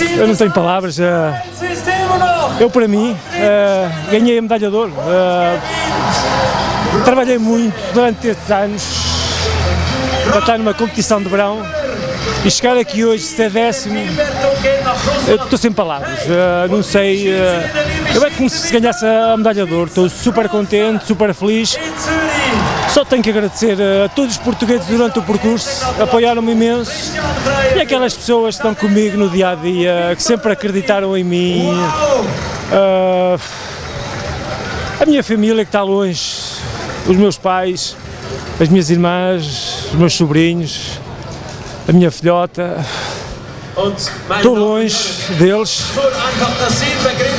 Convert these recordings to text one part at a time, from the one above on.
Eu não tenho palavras. Eu, para mim, eh, ganhei a medalha de ouro. Eh, Trabalhei muito durante estes anos para estar numa competição de verão e chegar aqui hoje, ser décimo, eu estou sem palavras. Eh, Não sei. Eu é como se ganhasse a medalha de ouro. Estou super contente, super feliz. Só tenho que agradecer a todos os portugueses durante o percurso, apoiaram-me imenso. E aquelas pessoas que estão comigo no dia a dia, que sempre acreditaram em mim. Ah, a minha família que está longe, os meus pais, as minhas irmãs, os meus sobrinhos, a minha filhota, estou longe deles,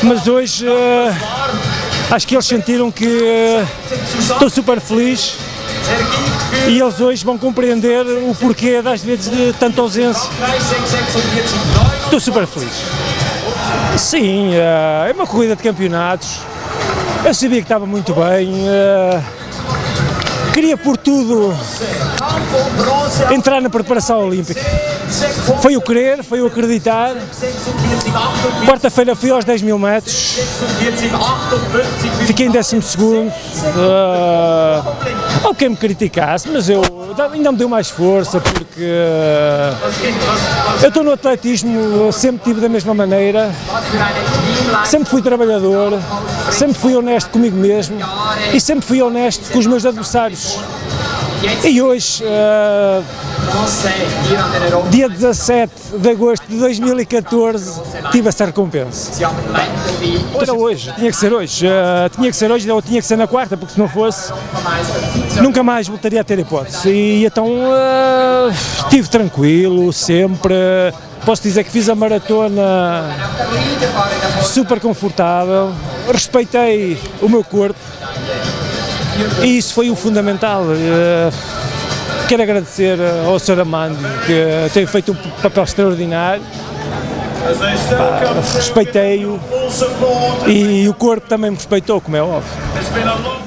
mas hoje ah, acho que eles sentiram que ah, estou super feliz e eles hoje vão compreender o porquê das vezes de tanta ausência. Estou super feliz. Sim, eh, é uma corrida de campeonatos. Eu sabia que estava muito bem. Queria por tudo entrar na preparação olímpica. Foi o querer, foi o acreditar. Quarta-feira fui aos 10 mil metros, fiquei em 12 segundo. Uh, ou quem me criticasse, mas eu ainda me deu mais força porque eh, eu estou no atletismo, sempre tive da mesma maneira, sempre fui trabalhador, sempre fui honesto comigo mesmo e sempre fui honesto com os meus adversários. E hoje, eh, dia 17 de agosto de 2014, tive essa recompensa. Era hoje, tinha que ser hoje, eh, tinha que ser hoje ou tinha que ser na quarta, porque se não fosse, nunca mais voltaria a ter hipótese. E então eh, estive tranquilo, sempre. Posso dizer que fiz a maratona super confortável, respeitei o meu corpo e isso foi o fundamental. Eh, Quero agradecer ao Sr. Amando que tem feito um papel extraordinário. Respeitei-o e o corpo também me respeitou, como é óbvio.